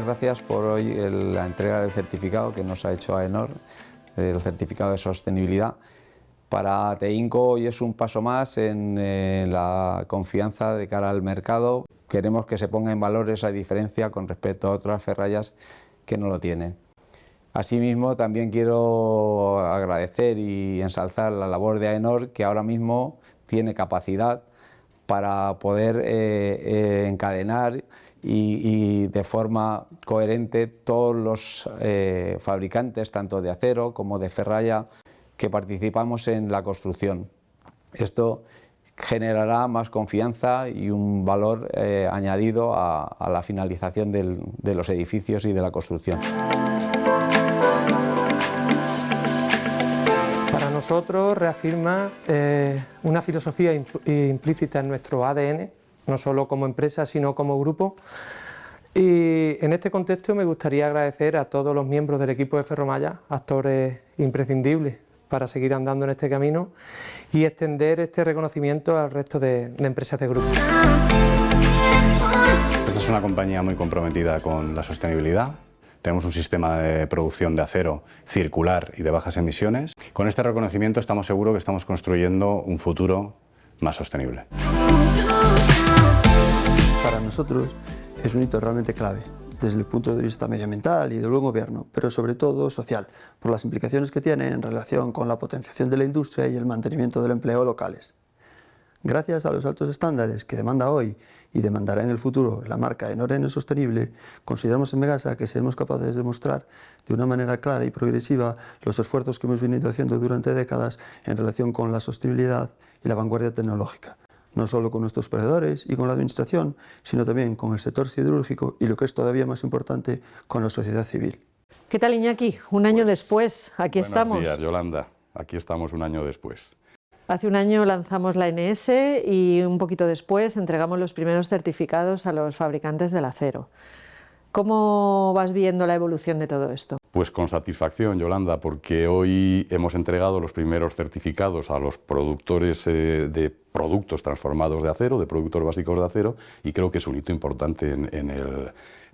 muchas gracias por hoy la entrega del certificado que nos ha hecho AENOR, el certificado de sostenibilidad. Para Teinco hoy es un paso más en eh, la confianza de cara al mercado. Queremos que se ponga en valor esa diferencia con respecto a otras ferrallas que no lo tienen. Asimismo, también quiero agradecer y ensalzar la labor de AENOR, que ahora mismo tiene capacidad para poder eh, eh, encadenar y, de forma coherente todos los eh, fabricantes, tanto de acero como de ferralla, que participamos en la construcción. Esto generará más confianza y un valor añadido a, la finalización de los edificios y de la construcción. nosotros reafirma eh, una filosofía implícita en nuestro ADN, no solo como empresa, sino como grupo. Y en este contexto me gustaría agradecer a todos los miembros del equipo de Ferromaya, actores imprescindibles para seguir andando en este camino y extender este reconocimiento al resto de, empresas de grupo. Esta es una compañía muy comprometida con la sostenibilidad, tenemos un sistema de producción de acero circular y de bajas emisiones. Con este reconocimiento estamos seguros que estamos construyendo un futuro más sostenible. Nosotros es un hito realmente clave desde el punto de vista medioambiental y del buen gobierno, pero sobre todo social, por las implicaciones que tiene en relación con la potenciación de la industria y el mantenimiento del empleo locales. Gracias a los altos estándares que demanda hoy y demandará en el futuro la marca en orden sostenible, consideramos en Megasa que seremos capaces de mostrar de una manera clara y progresiva los esfuerzos que hemos venido haciendo durante décadas en relación con la sostenibilidad y la vanguardia tecnológica no solo con nuestros proveedores y con la administración, sino también con el sector siderúrgico y lo que es todavía más importante, con la sociedad civil. ¿Qué tal Iñaki? Un año pues, después, aquí estamos. Buenos días, Yolanda. Aquí estamos un año después. Hace un año lanzamos la NS y un poquito después entregamos los primeros certificados a los fabricantes del acero. ¿Cómo vas viendo la evolución de todo esto? Pues con satisfacción, Yolanda, porque hoy hemos entregado los primeros certificados a los productores eh, de productos transformados de acero, de productos básicos de acero, y creo que es un hito importante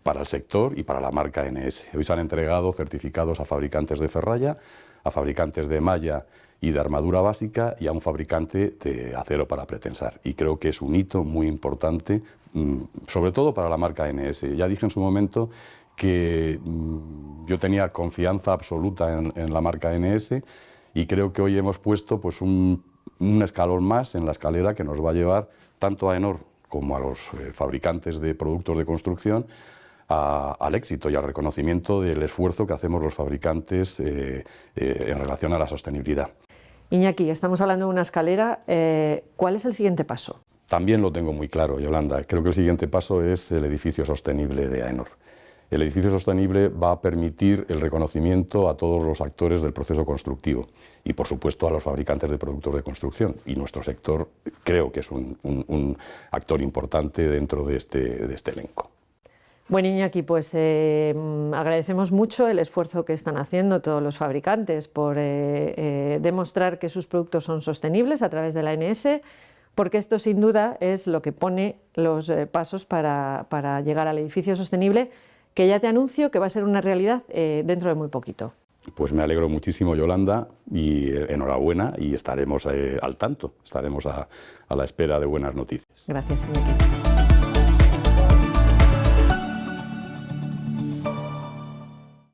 para el sector y para la marca NS. Hoy se han entregado certificados a fabricantes de ferralla, a fabricantes de malla y de armadura básica y a un fabricante de acero para pretensar. Y creo que es un hito muy importante, mm, sobre todo para la marca NS. Ya dije en su momento que mm, yo tenía confianza absoluta en, la marca NS y creo que hoy hemos puesto pues, un, escalón más en la escalera que nos va a llevar tanto a Enor como a los eh, fabricantes de productos de construcción al éxito y al reconocimiento del esfuerzo que hacemos los fabricantes eh, eh, en relación a la sostenibilidad. Iñaki, estamos hablando de una escalera, eh, ¿cuál es el siguiente paso? También lo tengo muy claro, Yolanda. Creo que el siguiente paso es el edificio sostenible de AENOR. El edificio sostenible va a permitir el reconocimiento a todos los actores del proceso constructivo y, por supuesto, a los fabricantes de productos de construcción. Y nuestro sector creo que es un, actor importante dentro de este, de este elenco. Bueno, Iñaki, pues eh, agradecemos mucho el esfuerzo que están haciendo todos los fabricantes por eh, eh, demostrar que sus productos son sostenibles a través de la ANS, porque esto sin duda es lo que pone los pasos para, para, llegar al edificio sostenible, que ya te anuncio que va a ser una realidad dentro de muy poquito. Pues me alegro muchísimo, Yolanda, y enhorabuena, y estaremos al tanto, estaremos a, a la espera de buenas noticias. Gracias, Iñaki.